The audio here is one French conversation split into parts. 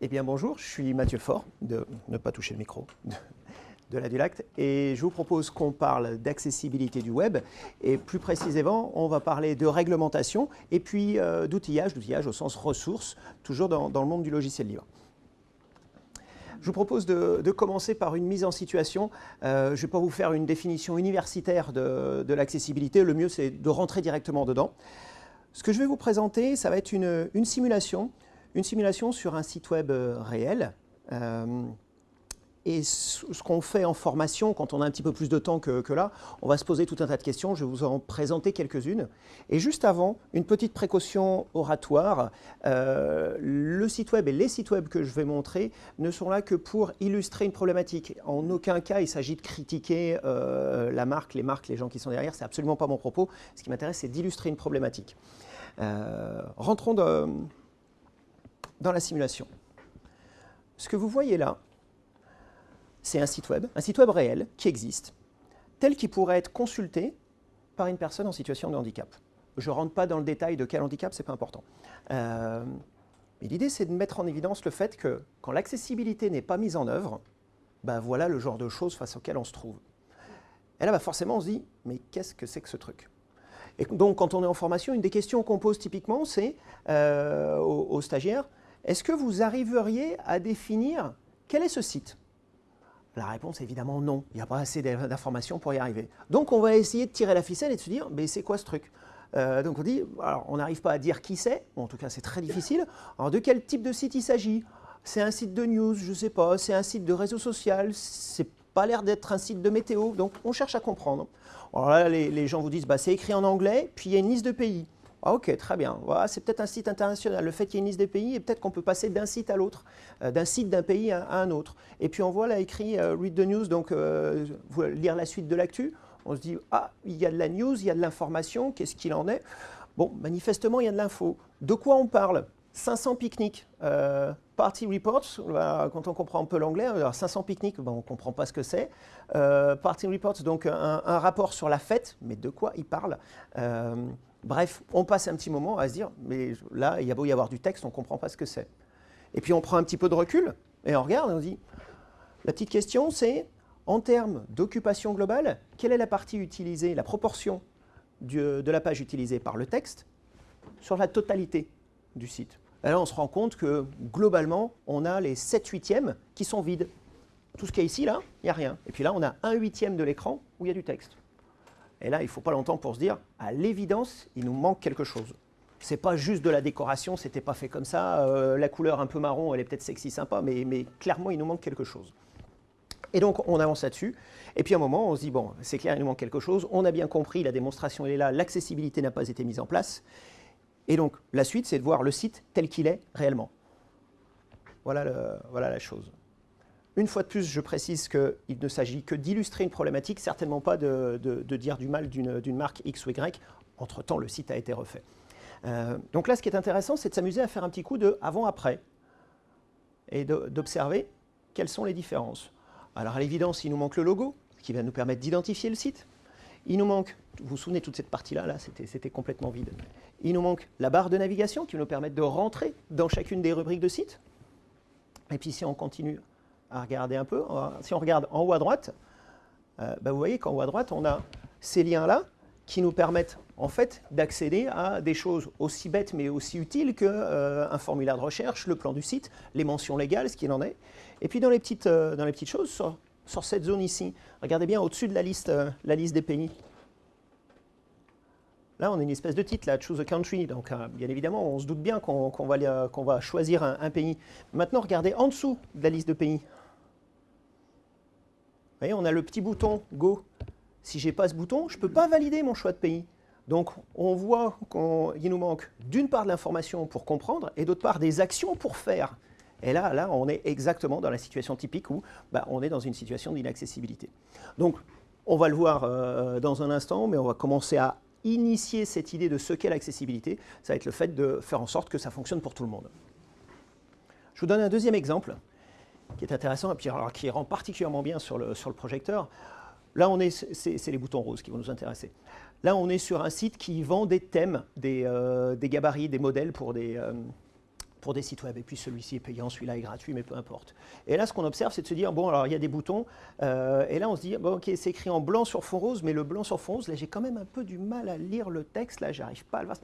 Eh bien bonjour, je suis Mathieu Faure, de ne pas toucher le micro, de, la Dulacte, et je vous propose qu'on parle d'accessibilité du web, et plus précisément, on va parler de réglementation, et puis euh, d'outillage, d'outillage au sens ressources, toujours dans, le monde du logiciel libre. Je vous propose de, commencer par une mise en situation. Euh, je ne vais pas vous faire une définition universitaire de, l'accessibilité, le mieux c'est de rentrer directement dedans. Ce que je vais vous présenter, ça va être une, une simulation une simulation sur un site web euh, réel. Euh, et ce qu'on fait en formation, quand on a un petit peu plus de temps que, là, on va se poser tout un tas de questions. Je vais vous en présenter quelques-unes. Et juste avant, une petite précaution oratoire. Euh, le site web et les sites web que je vais montrer ne sont là que pour illustrer une problématique. En aucun cas, il s'agit de critiquer la marque, les marques, les gens qui sont derrière. C'est absolument pas mon propos. Ce qui m'intéresse, c'est d'illustrer une problématique. rentrons dans dans la simulation. Ce que vous voyez là, c'est un site web, un site web réel qui existe, tel qu'il pourrait être consulté par une personne en situation de handicap. Je ne rentre pas dans le détail de quel handicap, ce n'est pas important. Euh, mais l'idée, c'est de mettre en évidence le fait que quand l'accessibilité n'est pas mise en œuvre, ben voilà le genre de choses face auxquelles on se trouve. Et là, bah forcément, on se dit, mais qu'est-ce que c'est que ce truc? Et donc, quand on est en formation, une des questions qu'on pose typiquement, c'est euh, aux stagiaires, est-ce que vous arriveriez à définir quel est ce site? La réponse est évidemment non. Il n'y a pas assez d'informations pour y arriver. Donc on va essayer de tirer la ficelle et de se dire, mais c'est quoi ce truc? Euh, donc on dit, alors on n'arrive pas à dire qui c'est, en tout cas c'est très difficile. Alors de quel type de site il s'agit? C'est un site de news, je ne sais pas, c'est un site de réseau social, c'est pas l'air d'être un site de météo, donc on cherche à comprendre. Alors là, les, gens vous disent, bah, c'est écrit en anglais, puis il y a une liste de pays. Ah, ok, très bien. C'est peut-être un site international. Le fait qu'il y ait une liste des pays, et peut-être qu'on peut passer d'un site à l'autre, euh, d'un site d'un pays à, un autre. Et puis on voit là écrit euh, Read the News, donc euh, lire la suite de l'actu. On se dit, ah, il y a de la news, il y a de l'information, qu'est-ce qu'il en est? Bon, manifestement, il y a de l'info. De quoi on parle? 500 pique-niques. Party Reports, quand on comprend un peu l'anglais, 500 pique-niques, on ne comprend pas ce que c'est. Party Reports, donc un, rapport sur la fête, mais de quoi il parle Bref, on passe un petit moment à se dire, mais là, il y a beau y avoir du texte, on ne comprend pas ce que c'est. Et puis on prend un petit peu de recul et on regarde et on dit, la petite question c'est, en termes d'occupation globale, quelle est la partie utilisée, la proportion de la page utilisée par le texte sur la totalité du site? Et Là, on se rend compte que globalement, on a les 7 huitièmes qui sont vides. Tout ce qu'il y a ici, là, il n'y a rien. Et puis là, on a un huitième de l'écran où il y a du texte. Et là, il ne faut pas longtemps pour se dire, à l'évidence, il nous manque quelque chose. Ce n'est pas juste de la décoration, c'était pas fait comme ça, euh, la couleur un peu marron, elle est peut-être sexy, sympa, mais, clairement, il nous manque quelque chose. Et donc, on avance là-dessus, et puis à un moment, on se dit, bon, c'est clair, il nous manque quelque chose, on a bien compris, la démonstration, elle est là, l'accessibilité n'a pas été mise en place, et donc, la suite, c'est de voir le site tel qu'il est réellement. Voilà, voilà la chose. Une fois de plus, je précise qu'il ne s'agit que d'illustrer une problématique, certainement pas de, dire du mal d'une marque X ou Y. Entre-temps, le site a été refait. Euh, donc là, ce qui est intéressant, c'est de s'amuser à faire un petit coup de avant-après et d'observer quelles sont les différences. Alors à l'évidence, il nous manque le logo, qui va nous permettre d'identifier le site. Il nous manque, vous vous souvenez, toute cette partie-là, là, c'était complètement vide. Il nous manque la barre de navigation qui va nous permettre de rentrer dans chacune des rubriques de site. Et puis si on continue à regarder un peu. Si on regarde en haut à droite, euh, bah, vous voyez qu'en haut à droite, on a ces liens-là qui nous permettent en fait d'accéder à des choses aussi bêtes mais aussi utiles qu'un euh, formulaire de recherche, le plan du site, les mentions légales, ce qu'il en est. Et puis dans les petites, euh, dans les petites choses, sur, cette zone ici, regardez bien au-dessus de la liste, la liste des pays. Là, on a une espèce de titre, là, Choose a Country. Donc, bien évidemment, on se doute bien qu'on va, qu'on va, choisir un, un, pays. Maintenant, regardez en dessous de la liste de pays voyez, on a le petit bouton Go. Si je n'ai pas ce bouton, je ne peux pas valider mon choix de pays. Donc, on voit qu'il nous manque d'une part de l'information pour comprendre et d'autre part des actions pour faire. Et là, là, on est exactement dans la situation typique où bah, on est dans une situation d'inaccessibilité. Donc, on va le voir euh, dans un instant, mais on va commencer à initier cette idée de ce qu'est l'accessibilité. Ça va être le fait de faire en sorte que ça fonctionne pour tout le monde. Je vous donne un deuxième exemple qui est intéressant et puis alors, qui rend particulièrement bien sur le, sur le projecteur. Là, on est, c'est les boutons roses qui vont nous intéresser. Là, on est sur un site qui vend des thèmes, des, euh, des gabarits, des modèles pour des, euh, pour des sites web. Et puis celui-ci est payant, celui-là est gratuit, mais peu importe. Et là, ce qu'on observe, c'est de se dire, bon, alors il y a des boutons, euh, et là on se dit, bon, ok, c'est écrit en blanc sur fond rose, mais le blanc sur fond rose, là j'ai quand même un peu du mal à lire le texte, là j'arrive pas à le voir.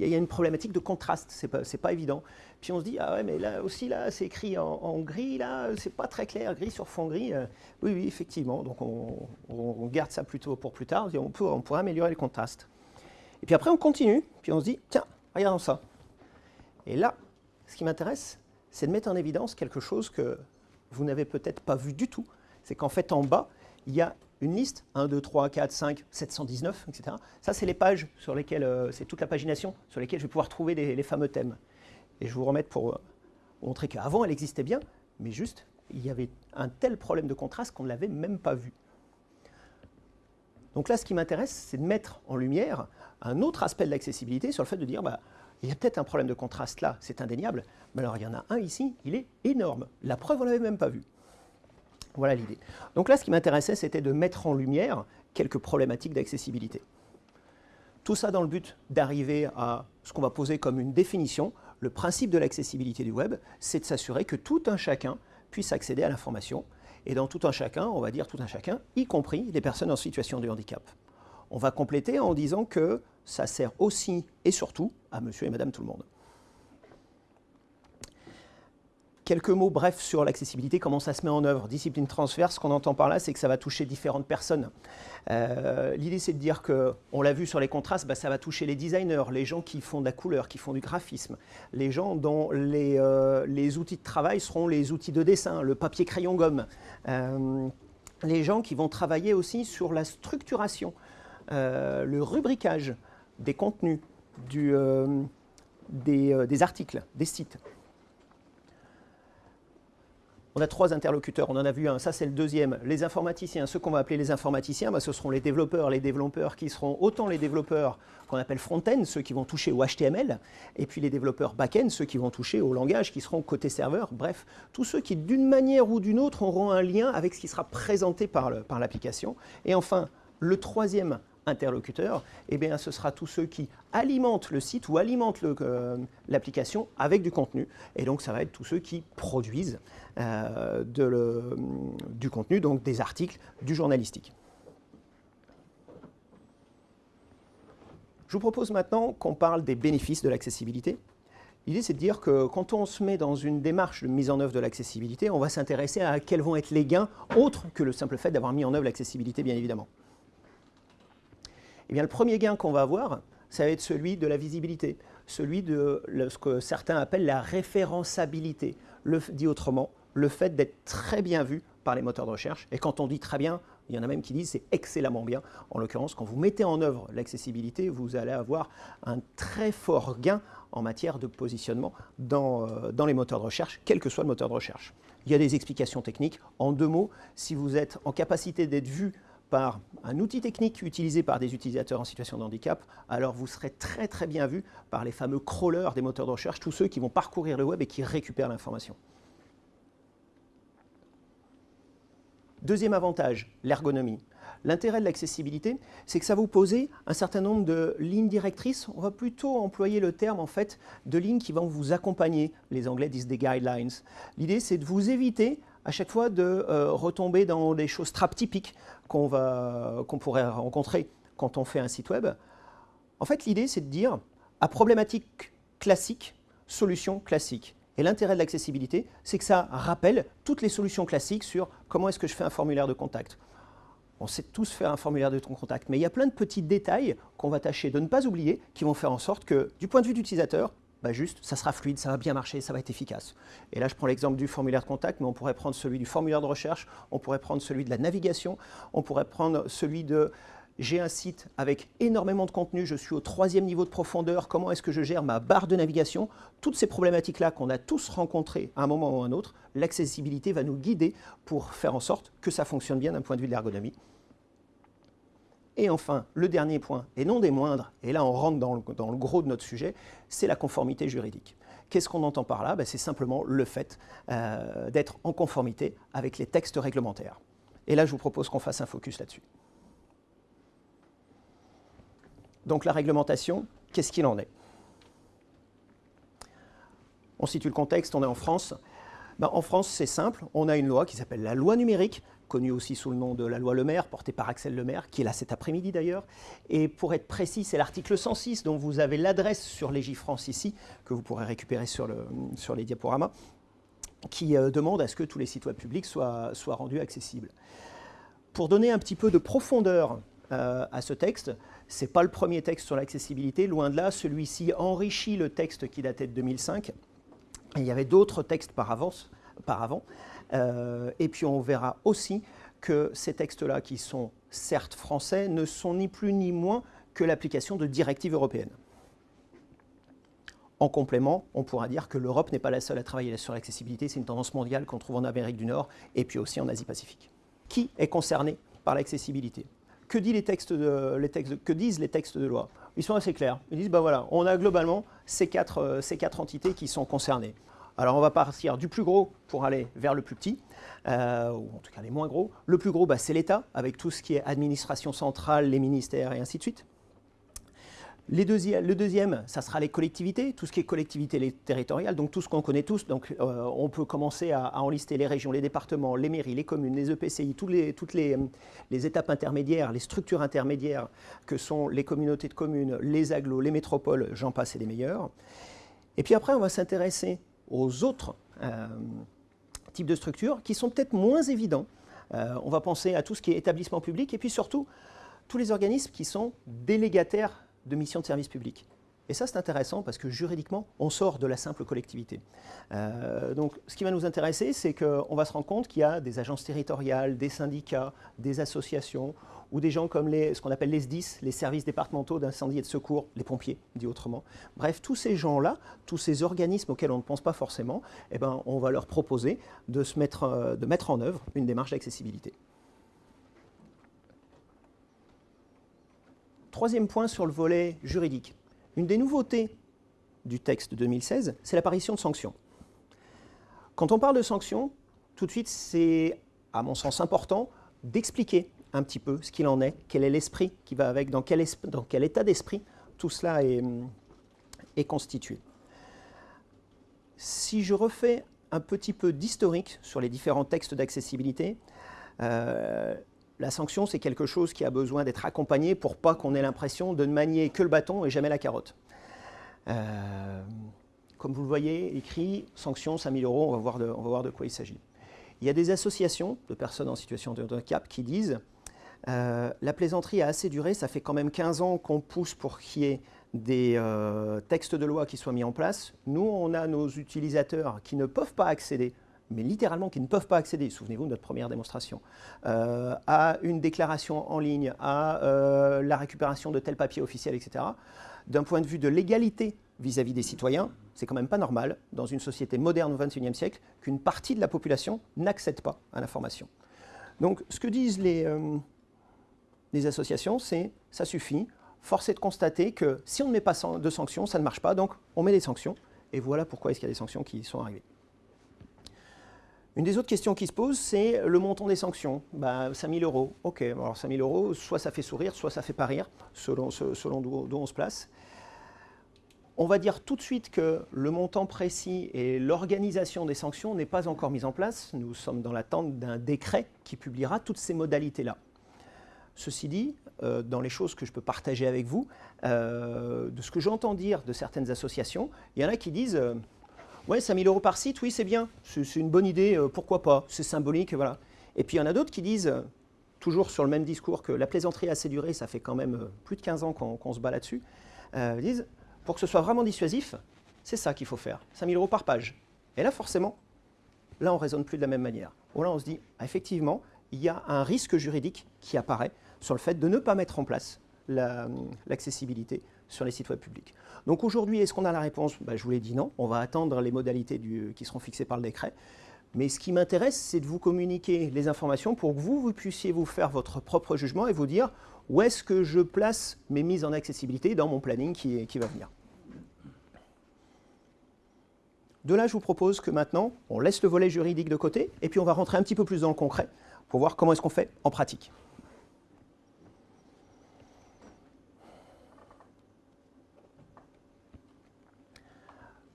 Il y a une problématique de contraste, c'est pas, pas évident. Puis on se dit, ah ouais, mais là aussi, là, c'est écrit en, gris, là, c'est pas très clair, gris sur fond gris. Euh, oui, oui, effectivement, donc on, garde ça plutôt pour plus tard, on, peut, on pourrait améliorer le contraste. Et puis après, on continue, puis on se dit, tiens, regardons ça. Et là, ce qui m'intéresse, c'est de mettre en évidence quelque chose que vous n'avez peut-être pas vu du tout. C'est qu'en fait, en bas, il y a une liste, 1, 2, 3, 4, 5, 719, etc. Ça, c'est les pages sur lesquelles, euh, c'est toute la pagination sur lesquelles je vais pouvoir trouver les, fameux thèmes. Et je vous remettre pour euh, montrer qu'avant, elle existait bien, mais juste, il y avait un tel problème de contraste qu'on ne l'avait même pas vu. Donc là, ce qui m'intéresse, c'est de mettre en lumière un autre aspect de l'accessibilité sur le fait de dire, bah, il y a peut-être un problème de contraste là, c'est indéniable, mais alors il y en a un ici, il est énorme. La preuve, on ne l'avait même pas vu. Voilà l'idée. Donc là, ce qui m'intéressait, c'était de mettre en lumière quelques problématiques d'accessibilité. Tout ça dans le but d'arriver à ce qu'on va poser comme une définition. Le principe de l'accessibilité du web, c'est de s'assurer que tout un chacun puisse accéder à l'information. Et dans tout un chacun, on va dire tout un chacun, y compris les personnes en situation de handicap. On va compléter en disant que ça sert aussi et surtout à monsieur et madame tout le monde. Quelques mots brefs sur l'accessibilité, comment ça se met en œuvre. Discipline transverse, ce qu'on entend par là, c'est que ça va toucher différentes personnes. Euh, l'idée, c'est de dire que, on l'a vu sur les contrastes, bah, ça va toucher les designers, les gens qui font de la couleur, qui font du graphisme, les gens dont les, euh, outils de travail seront les outils de dessin, le papier crayon gomme, euh, les gens qui vont travailler aussi sur la structuration, le rubricage, des contenus, euh, euh, des, articles, des sites. On a trois interlocuteurs, on en a vu un, ça c'est le deuxième. Les informaticiens, ceux qu'on va appeler les informaticiens, bah, ce seront les développeurs, les développeurs qui seront autant les développeurs qu'on appelle front-end, ceux qui vont toucher au HTML, et puis les développeurs back-end, ceux qui vont toucher au langage, qui seront côté serveur, bref, tous ceux qui d'une manière ou d'une autre auront un lien avec ce qui sera présenté par l'application. et enfin, le troisième interlocuteurs, eh ce sera tous ceux qui alimentent le site ou alimentent euh, l'application avec du contenu. Et donc, ça va être tous ceux qui produisent euh, du contenu, donc des articles, du journalistique. Je vous propose maintenant qu'on parle des bénéfices de l'accessibilité. L'idée, c'est de dire que quand on se met dans une démarche de mise en œuvre de l'accessibilité, on va s'intéresser à quels vont être les gains, autres que le simple fait d'avoir mis en œuvre l'accessibilité, bien évidemment. Eh le premier gain qu'on va avoir, ça va être celui de la visibilité, celui de ce que certains appellent la référençabilité. Dit autrement, le fait d'être très bien vu par les moteurs de recherche. Et quand on dit très bien, il y en a même qui disent c'est excellemment bien. En l'occurrence, quand vous mettez en œuvre l'accessibilité, vous allez avoir un très fort gain en matière de positionnement dans, euh, dans les moteurs de recherche, quel que soit le moteur de recherche. Il y a des explications techniques. En deux mots, si vous êtes en capacité d'être vu par un outil technique utilisé par des utilisateurs en situation de handicap, alors vous serez très très bien vu par les fameux crawlers des moteurs de recherche, tous ceux qui vont parcourir le web et qui récupèrent l'information. Deuxième avantage, l'ergonomie. L'intérêt de l'accessibilité, c'est que ça vous pose un certain nombre de lignes directrices. On va plutôt employer le terme en fait de lignes qui vont vous accompagner. Les Anglais disent des guidelines. L'idée, c'est de vous éviter à chaque fois de euh, retomber dans des choses trap typiques qu'on pourrait rencontrer quand on fait un site web. En fait, l'idée, c'est de dire, à problématique classique, solution classique. Et l'intérêt de l'accessibilité, c'est que ça rappelle toutes les solutions classiques sur comment est-ce que je fais un formulaire de contact. On sait tous faire un formulaire de contact, mais il y a plein de petits détails qu'on va tâcher de ne pas oublier, qui vont faire en sorte que, du point de vue d'utilisateur, bah juste, ça sera fluide, ça va bien marcher, ça va être efficace. Et là, je prends l'exemple du formulaire de contact, mais on pourrait prendre celui du formulaire de recherche, on pourrait prendre celui de la navigation, on pourrait prendre celui de j'ai un site avec énormément de contenu, je suis au troisième niveau de profondeur, comment est-ce que je gère ma barre de navigation? Toutes ces problématiques-là qu'on a tous rencontrées à un moment ou à un autre, l'accessibilité va nous guider pour faire en sorte que ça fonctionne bien d'un point de vue de l'ergonomie. Et enfin, le dernier point, et non des moindres, et là on rentre dans le, gros de notre sujet, c'est la conformité juridique. Qu'est-ce qu'on entend par là? Ben, C'est simplement le fait euh, d'être en conformité avec les textes réglementaires. Et là, je vous propose qu'on fasse un focus là-dessus. Donc la réglementation, qu'est-ce qu'il en est? On situe le contexte, on est en France. Ben, en France, c'est simple, on a une loi qui s'appelle la loi numérique, connue aussi sous le nom de la loi Le Maire, portée par Axel Le Maire, qui est là cet après-midi d'ailleurs. Et pour être précis, c'est l'article 106 dont vous avez l'adresse sur Légifrance ici, que vous pourrez récupérer sur, le, sur les diaporamas, qui euh, demande à ce que tous les sites web publics soient, soient rendus accessibles. Pour donner un petit peu de profondeur euh, à ce texte, ce n'est pas le premier texte sur l'accessibilité, loin de là, celui-ci enrichit le texte qui datait de 2005. Il y avait d'autres textes par, avance, avant. Euh, et puis on verra aussi que ces textes-là, qui sont certes français, ne sont ni plus ni moins que l'application de directives européennes. En complément, on pourra dire que l'Europe n'est pas la seule à travailler sur l'accessibilité, c'est une tendance mondiale qu'on trouve en Amérique du Nord et puis aussi en Asie-Pacifique. Qui est concerné par l'accessibilité? Que disent les textes de loi? Ils sont assez clairs. Ils disent, ben voilà, on a globalement ces quatre, euh, ces quatre entités qui sont concernées. Alors on va partir du plus gros pour aller vers le plus petit, euh, ou en tout cas les moins gros. Le plus gros, bah, c'est l'État, avec tout ce qui est administration centrale, les ministères et ainsi de suite. Le deuxième, ça sera les collectivités, tout ce qui est collectivité territoriale, donc tout ce qu'on connaît tous. Donc euh, on peut commencer à, enlister les régions, les départements, les mairies, les communes, les EPCI, toutes les, les, étapes intermédiaires, les structures intermédiaires que sont les communautés de communes, les agglos, les métropoles, j'en passe et les meilleurs. Et puis après, on va s'intéresser aux autres euh, types de structures qui sont peut-être moins évidents. Euh, on va penser à tout ce qui est établissement public et puis surtout tous les organismes qui sont délégataires de missions de service public. Et ça, c'est intéressant parce que juridiquement, on sort de la simple collectivité. Euh, donc, ce qui va nous intéresser, c'est qu'on va se rendre compte qu'il y a des agences territoriales, des syndicats, des associations, ou des gens comme les, ce qu'on appelle les SDIS, les services départementaux d'incendie et de secours, les pompiers, dit autrement. Bref, tous ces gens-là, tous ces organismes auxquels on ne pense pas forcément, eh ben, on va leur proposer de, se mettre, euh, de mettre en œuvre une démarche d'accessibilité. Troisième point sur le volet juridique. Une des nouveautés du texte de 2016, c'est l'apparition de sanctions. Quand on parle de sanctions, tout de suite, c'est, à mon sens, important d'expliquer un petit peu ce qu'il en est, quel est l'esprit qui va avec, dans quel, état d'esprit tout cela est, est, constitué. Si je refais un petit peu d'historique sur les différents textes d'accessibilité, euh, la sanction, c'est quelque chose qui a besoin d'être accompagné pour pas qu'on ait l'impression de ne manier que le bâton et jamais la carotte. Euh, comme vous le voyez, écrit sanction 5000 euros, on va, voir de, quoi il s'agit. Il y a des associations de personnes en situation de handicap qui disent euh, la plaisanterie a assez duré, ça fait quand même 15 ans qu'on pousse pour qu'il y ait des euh, textes de loi qui soient mis en place. Nous, on a nos utilisateurs qui ne peuvent pas accéder, mais littéralement qui ne peuvent pas accéder, souvenez-vous de notre première démonstration, euh, à une déclaration en ligne, à la récupération de tel papier officiel, etc. D'un point de vue de l'égalité vis-à-vis des citoyens, c'est quand même pas normal, dans une société moderne au XXIe siècle, qu'une partie de la population n'accède pas à l'information. Donc, ce que disent les, des associations, c'est ça suffit. Force est de constater que si on ne met pas de sanctions, ça ne marche pas, donc on met des sanctions. Et voilà pourquoi est-ce qu'il y a des sanctions qui sont arrivées. Une des autres questions qui se posent, c'est le montant des sanctions. Bah, 5 000 euros. OK, alors 5 000 euros, soit ça fait sourire, soit ça fait pas rire, selon, selon d'où on se place. On va dire tout de suite que le montant précis et l'organisation des sanctions n'est pas encore mise en place. Nous sommes dans l'attente d'un décret qui publiera toutes ces modalités-là. Ceci dit, euh, dans les choses que je peux partager avec vous, euh, de ce que j'entends dire de certaines associations, il y en a qui disent euh, Ouais, 5000 euros par site, oui, c'est bien, c'est une bonne idée, pourquoi pas, c'est symbolique, voilà. Et puis il y en a d'autres qui disent, toujours sur le même discours, que la plaisanterie a assez duré, ça fait quand même plus de 15 ans qu'on se bat là-dessus, disent Pour que ce soit vraiment dissuasif, c'est ça qu'il faut faire, 5000 euros par page. Et là, forcément, là, on ne raisonne plus de la même manière. Là, on se dit ah, Effectivement, il y a un risque juridique qui apparaît sur le fait de ne pas mettre en place l'accessibilité sur les sites web publics. Donc aujourd'hui, est-ce qu'on a la réponse? Ben, Je vous l'ai dit non, on va attendre les modalités qui seront fixées par le décret. Mais ce qui m'intéresse, c'est de vous communiquer les informations pour que vous, puissiez vous faire votre propre jugement et vous dire où est-ce que je place mes mises en accessibilité dans mon planning qui va venir. De là, je vous propose que maintenant, on laisse le volet juridique de côté et puis on va rentrer un petit peu plus dans le concret pour voir comment est-ce qu'on fait en pratique.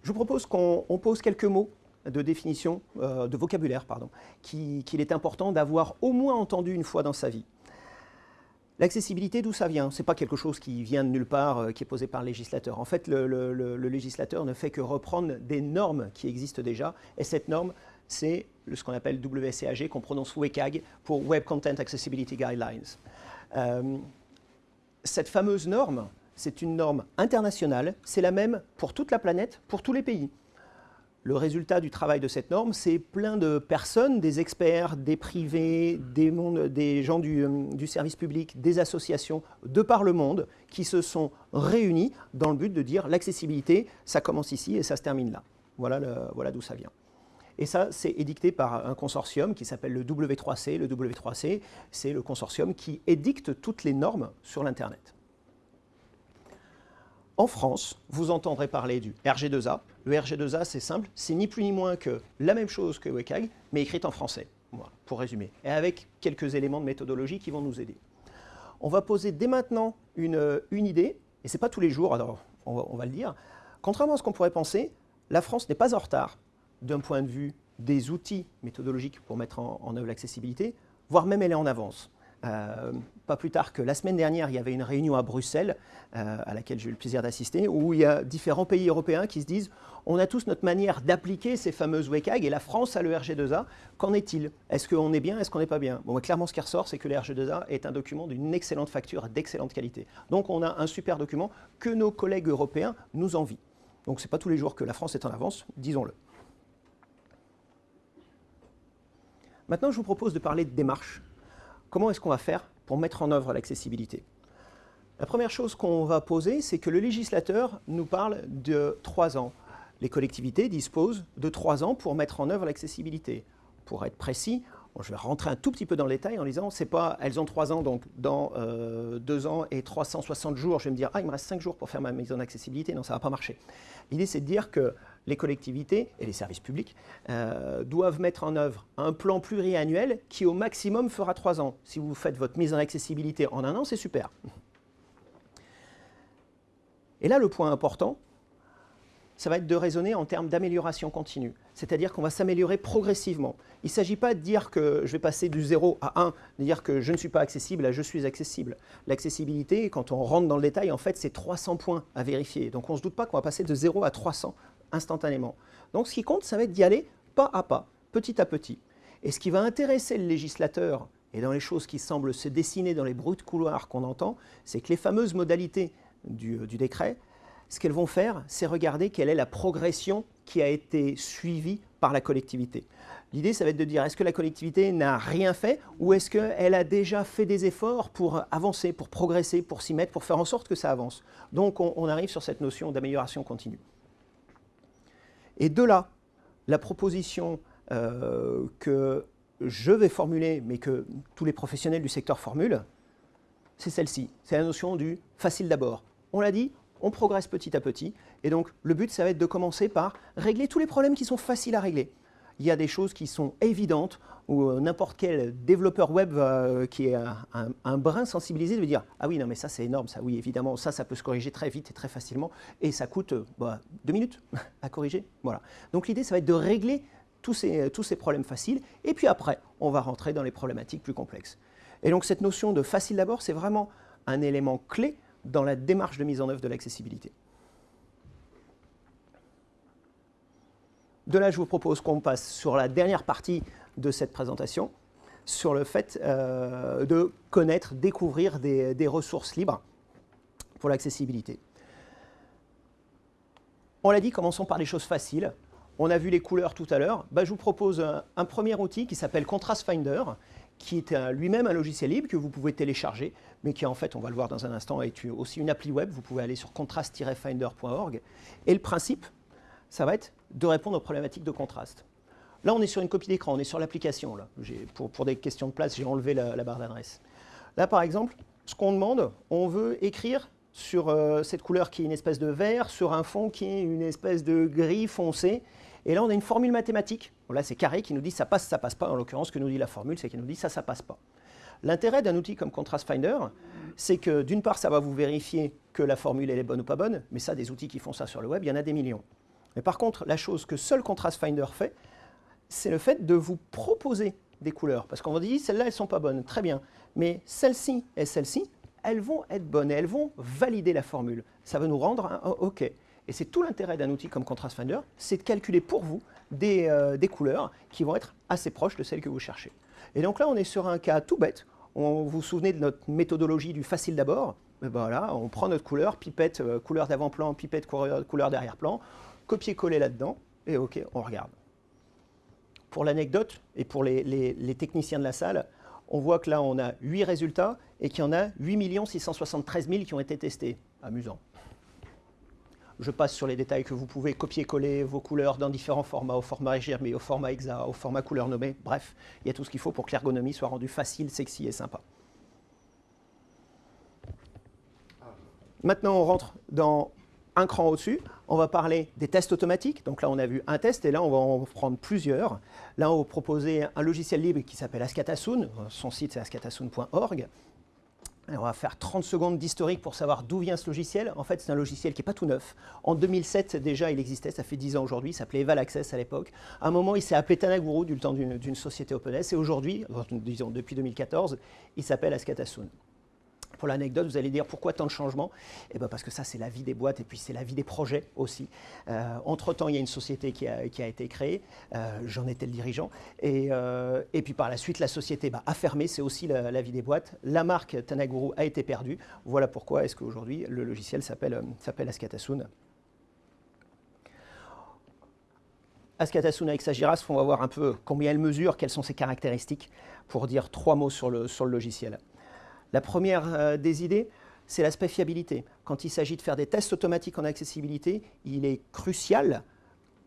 Je vous propose qu'on pose quelques mots de définition, euh, de vocabulaire, pardon, qu'il est important d'avoir au moins entendu une fois dans sa vie. L'accessibilité, d'où ça vient? Ce n'est pas quelque chose qui vient de nulle part, euh, qui est posé par le législateur. En fait, le, législateur ne fait que reprendre des normes qui existent déjà, et cette norme, c'est ce qu'on appelle WCAG, qu'on prononce WCAG pour Web Content Accessibility Guidelines. Euh, cette fameuse norme, c'est une norme internationale, c'est la même pour toute la planète, pour tous les pays. Le résultat du travail de cette norme, c'est plein de personnes, des experts, des privés, des, gens du, service public, des associations de par le monde qui se sont réunis dans le but de dire l'accessibilité, ça commence ici et ça se termine là. Voilà d'où ça vient. Et ça, c'est édicté par un consortium qui s'appelle le W3C. Le W3C, c'est le consortium qui édicte toutes les normes sur l'Internet. En France, vous entendrez parler du RG2A. Le RG2A, c'est simple, c'est ni plus ni moins que la même chose que WCAG, mais écrite en français, pour résumer, et avec quelques éléments de méthodologie qui vont nous aider. On va poser dès maintenant une, idée, et ce n'est pas tous les jours, alors on va, le dire. Contrairement à ce qu'on pourrait penser, la France n'est pas en retard d'un point de vue des outils méthodologiques pour mettre en, en œuvre l'accessibilité, voire même elle est en avance. Euh, pas plus tard que la semaine dernière, il y avait une réunion à Bruxelles, euh, à laquelle j'ai eu le plaisir d'assister, où il y a différents pays européens qui se disent on a tous notre manière d'appliquer ces fameuses WCAG, et la France a le RG2A. Qu'en est-il? Est-ce qu'on est bien? Est-ce qu'on n'est pas bien? Bon, Clairement, ce qui ressort, c'est que le RG2A est un document d'une excellente facture, d'excellente qualité. Donc on a un super document que nos collègues européens nous envient. Donc ce n'est pas tous les jours que la France est en avance, disons-le. Maintenant, je vous propose de parler de démarche comment est-ce qu'on va faire pour mettre en œuvre l'accessibilité? La première chose qu'on va poser, c'est que le législateur nous parle de trois ans. Les collectivités disposent de trois ans pour mettre en œuvre l'accessibilité. Pour être précis, je vais rentrer un tout petit peu dans le détail en disant, c'est pas, elles ont trois ans, donc dans euh, deux ans et 360 jours, je vais me dire, ah, il me reste cinq jours pour faire ma mise en accessibilité. Non, ça ne va pas marcher. L'idée, c'est de dire que les collectivités et les services publics euh, doivent mettre en œuvre un plan pluriannuel qui, au maximum, fera trois ans. Si vous faites votre mise en accessibilité en un an, c'est super. Et là, le point important, ça va être de raisonner en termes d'amélioration continue. C'est-à-dire qu'on va s'améliorer progressivement. Il ne s'agit pas de dire que je vais passer du 0 à 1, de dire que je ne suis pas accessible à je suis accessible. L'accessibilité, quand on rentre dans le détail, en fait, c'est 300 points à vérifier. Donc on ne se doute pas qu'on va passer de 0 à 300 instantanément. Donc ce qui compte, ça va être d'y aller pas à pas, petit à petit. Et ce qui va intéresser le législateur, et dans les choses qui semblent se dessiner dans les bruits de couloir qu'on entend, c'est que les fameuses modalités du, du décret, ce qu'elles vont faire, c'est regarder quelle est la progression qui a été suivie par la collectivité. L'idée, ça va être de dire, est-ce que la collectivité n'a rien fait ou est-ce qu'elle a déjà fait des efforts pour avancer, pour progresser, pour s'y mettre, pour faire en sorte que ça avance? Donc, on, arrive sur cette notion d'amélioration continue. Et de là, la proposition euh, que je vais formuler, mais que tous les professionnels du secteur formulent, c'est celle-ci. C'est la notion du facile d'abord. On l'a dit, on progresse petit à petit. Et donc, le but, ça va être de commencer par régler tous les problèmes qui sont faciles à régler. Il y a des choses qui sont évidentes, où euh, n'importe quel développeur web euh, qui est un, brin sensibilisé va dire « Ah oui, non, mais ça, c'est énorme, ça, oui, évidemment, ça, ça peut se corriger très vite et très facilement, et ça coûte euh, bah, deux minutes à corriger. » Voilà. Donc, l'idée, ça va être de régler tous ces, tous ces problèmes faciles, et puis après, on va rentrer dans les problématiques plus complexes. Et donc, cette notion de facile d'abord, c'est vraiment un élément clé dans la démarche de mise en œuvre de l'accessibilité. De là, je vous propose qu'on passe sur la dernière partie de cette présentation, sur le fait euh, de connaître, découvrir des, ressources libres pour l'accessibilité. On l'a dit, commençons par les choses faciles. On a vu les couleurs tout à l'heure. Bah, je vous propose un premier outil qui s'appelle Contrast Finder, qui est lui-même un logiciel libre que vous pouvez télécharger, mais qui en fait, on va le voir dans un instant, est aussi une appli web. Vous pouvez aller sur contrast-finder.org. Et le principe, ça va être de répondre aux problématiques de contraste. Là, on est sur une copie d'écran, on est sur l'application. Pour, pour, des questions de place, j'ai enlevé la, barre d'adresse. Là, par exemple, ce qu'on demande, on veut écrire sur euh, cette couleur qui est une espèce de vert, sur un fond qui est une espèce de gris foncé, et là, on a une formule mathématique. là, c'est carré qui nous dit ça passe, ça passe pas. En l'occurrence, ce que nous dit la formule, c'est qu'elle nous dit ça, ça passe pas. L'intérêt d'un outil comme Contrast Finder, c'est que d'une part, ça va vous vérifier que la formule est bonne ou pas bonne, mais ça, des outils qui font ça sur le web, il y en a des millions. Mais par contre, la chose que seul Contrast Finder fait, c'est le fait de vous proposer des couleurs. Parce qu'on va dire, celles-là, elles ne sont pas bonnes, très bien. Mais celle-ci et celle-ci, elles vont être bonnes et elles vont valider la formule. Ça va nous rendre un OK. Et c'est tout l'intérêt d'un outil comme Contrast Finder, c'est de calculer pour vous des, euh, des, couleurs qui vont être assez proches de celles que vous cherchez. Et donc là, on est sur un cas tout bête. On, vous vous souvenez de notre méthodologie du facile d'abord? Ben Voilà, on prend notre couleur, pipette, euh, couleur d'avant-plan, pipette, couleur, couleur d'arrière-plan, copier-coller là-dedans, et OK, on regarde. Pour l'anecdote, et pour les, techniciens de la salle, on voit que là, on a 8 résultats et qu'il y en a 8 673 000 qui ont été testés. Amusant. Je passe sur les détails que vous pouvez copier-coller vos couleurs dans différents formats, au format GRMI, au format EXA, au format couleur nommée. Bref, il y a tout ce qu'il faut pour que l'ergonomie soit rendue facile, sexy et sympa. Maintenant, on rentre dans un cran au-dessus. On va parler des tests automatiques. Donc là, on a vu un test et là, on va en prendre plusieurs. Là, on va proposer un logiciel libre qui s'appelle Ascatasoon. Son site, c'est ascatasoon.org on va faire 30 secondes d'historique pour savoir d'où vient ce logiciel. En fait, c'est un logiciel qui n'est pas tout neuf. En 2007, déjà, il existait, ça fait 10 ans aujourd'hui, il s'appelait Eval Access à l'époque. À un moment, il s'est appelé Tanaguru du temps d'une société OpenS, et aujourd'hui, disons depuis 2014, il s'appelle Ascatasoon. Pour l'anecdote, vous allez dire pourquoi tant de changements? Eh bien parce que ça, c'est la vie des boîtes et puis c'est la vie des projets aussi. Euh, entre-temps, il y a une société qui a, été créée, euh, j'en étais le dirigeant, euh, et, puis par la suite, la société bah, a fermé, c'est aussi la, vie des boîtes. La marque Tanaguru a été perdue. Voilà pourquoi est-ce qu'aujourd'hui, le logiciel s'appelle Ascatasoon. Ascatasoon avec sa girafe, on va voir un peu combien elle mesure, quelles sont ses caractéristiques, pour dire trois mots sur le logiciel. La première euh, des idées, c'est l'aspect fiabilité. Quand il s'agit de faire des tests automatiques en accessibilité, il est crucial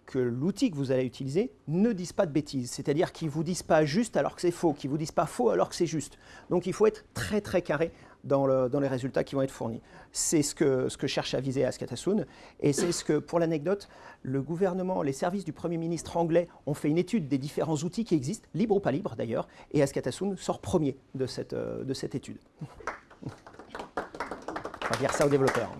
que l'outil que vous allez utiliser ne dise pas de bêtises, c'est-à-dire qu'il ne vous dise pas juste alors que c'est faux, qu'il ne vous dise pas faux alors que c'est juste. Donc il faut être très très carré dans, les résultats qui vont être fournis. C'est ce que, cherche à viser Askatasoon, et c'est ce que, pour l'anecdote, le gouvernement, les services du Premier ministre anglais ont fait une étude des différents outils qui existent, libres ou pas libres d'ailleurs, et Askatasoon sort premier de cette, euh, de cette étude. On va dire ça aux développeurs.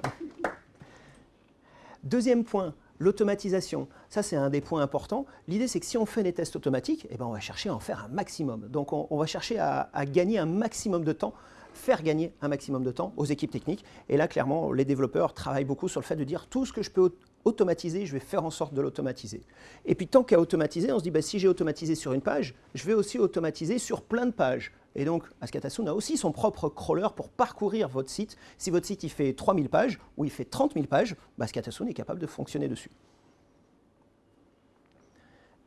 Deuxième point, L'automatisation, ça c'est un des points importants. L'idée c'est que si on fait des tests automatiques, eh ben, on va chercher à en faire un maximum. Donc on, va chercher à, gagner un maximum de temps, faire gagner un maximum de temps aux équipes techniques. Et là clairement, les développeurs travaillent beaucoup sur le fait de dire tout ce que je peux automatiser, je vais faire en sorte de l'automatiser. Et puis tant qu'à automatiser, on se dit bah, si j'ai automatisé sur une page, je vais aussi automatiser sur plein de pages. Et donc, Ascatasoon a aussi son propre crawler pour parcourir votre site. Si votre site il fait 3000 pages ou il fait 30 000 pages, bah, Ascatasoon est capable de fonctionner dessus.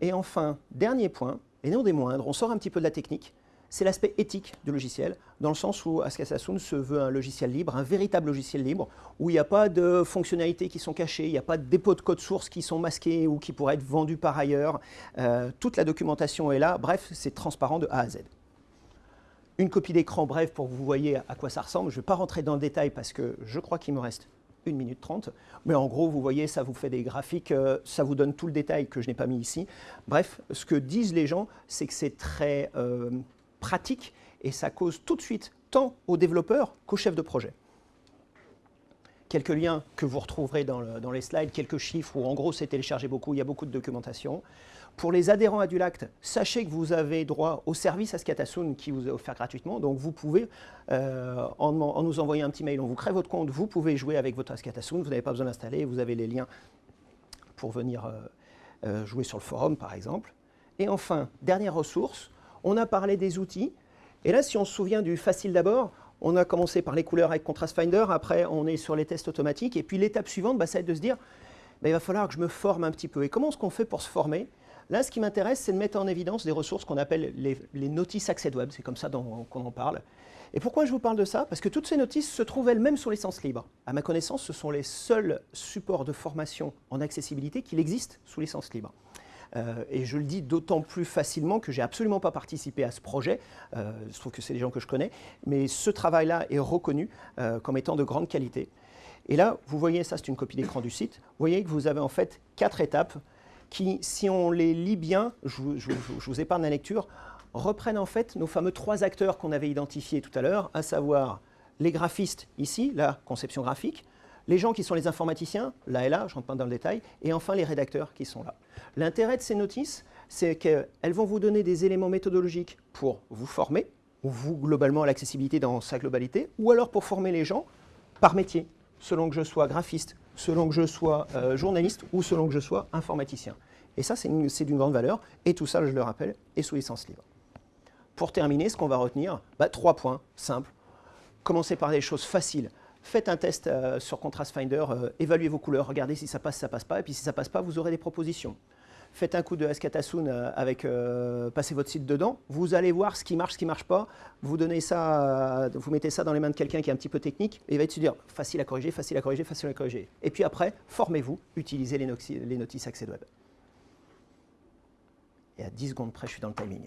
Et enfin, dernier point, et non des moindres, on sort un petit peu de la technique, c'est l'aspect éthique du logiciel, dans le sens où Ascatasoon se veut un logiciel libre, un véritable logiciel libre, où il n'y a pas de fonctionnalités qui sont cachées, il n'y a pas de dépôts de code source qui sont masqués ou qui pourraient être vendus par ailleurs. Euh, toute la documentation est là, bref, c'est transparent de A à Z une copie d'écran bref pour que vous voyez à quoi ça ressemble. Je ne vais pas rentrer dans le détail parce que je crois qu'il me reste 1 minute 30. Mais en gros, vous voyez, ça vous fait des graphiques, euh, ça vous donne tout le détail que je n'ai pas mis ici. Bref, ce que disent les gens, c'est que c'est très euh, pratique et ça cause tout de suite tant aux développeurs qu'aux chefs de projet. Quelques liens que vous retrouverez dans, les slides, quelques chiffres où en gros c'est téléchargé beaucoup, il y a beaucoup de documentation. Pour les adhérents à Dulact, sachez que vous avez droit au service Ascatasoon qui vous est offert gratuitement. Donc vous pouvez, euh, en, nous envoyant un petit mail, on vous crée votre compte, vous pouvez jouer avec votre Ascatasoon, vous n'avez pas besoin d'installer, vous avez les liens pour venir euh, euh, jouer sur le forum par exemple. Et enfin, dernière ressource, on a parlé des outils. Et là, si on se souvient du facile d'abord, on a commencé par les couleurs avec Contrast Finder, après on est sur les tests automatiques, et puis l'étape suivante, bah, ça va être de se dire, bah, il va falloir que je me forme un petit peu. Et comment est-ce qu'on fait pour se former? Là, ce qui m'intéresse, c'est de mettre en évidence des ressources qu'on appelle les, notices Access Web, c'est comme ça qu'on en parle. Et pourquoi je vous parle de ça? Parce que toutes ces notices se trouvent elles-mêmes sous licence libre. À ma connaissance, ce sont les seuls supports de formation en accessibilité qu'il existe sous licence libre. Euh, et je le dis d'autant plus facilement que j'ai absolument pas participé à ce projet. Euh, je trouve que c'est des gens que je connais, mais ce travail-là est reconnu euh, comme étant de grande qualité. Et là, vous voyez, ça c'est une copie d'écran du site. Vous voyez que vous avez en fait quatre étapes qui, si on les lit bien, je, vous épargne la lecture, reprennent en fait nos fameux trois acteurs qu'on avait identifiés tout à l'heure, à savoir les graphistes ici, la conception graphique, les gens qui sont les informaticiens, là et là, je ne rentre pas dans le détail, et enfin les rédacteurs qui sont là. L'intérêt de ces notices, c'est qu'elles vont vous donner des éléments méthodologiques pour vous former, ou vous globalement à l'accessibilité dans sa globalité, ou alors pour former les gens par métier, selon que je sois graphiste, selon que je sois euh, journaliste ou selon que je sois informaticien. Et ça, c'est d'une grande valeur, et tout ça, je le rappelle, est sous licence libre. Pour terminer, ce qu'on va retenir, bah, trois points simples. Commencez par des choses faciles. Faites un test euh, sur Contrast Finder, euh, évaluez vos couleurs, regardez si ça passe, ça passe pas, et puis si ça passe pas, vous aurez des propositions. Faites un coup de Escatasun euh, avec, passez votre site dedans, vous allez voir ce qui marche, ce qui marche pas, vous donnez ça, vous mettez ça dans les mains de quelqu'un qui est un petit peu technique, et il va se dire facile à corriger, facile à corriger, facile à corriger. Et puis après, formez-vous, utilisez les, notices Access Web. Et à 10 secondes près, je suis dans le timing.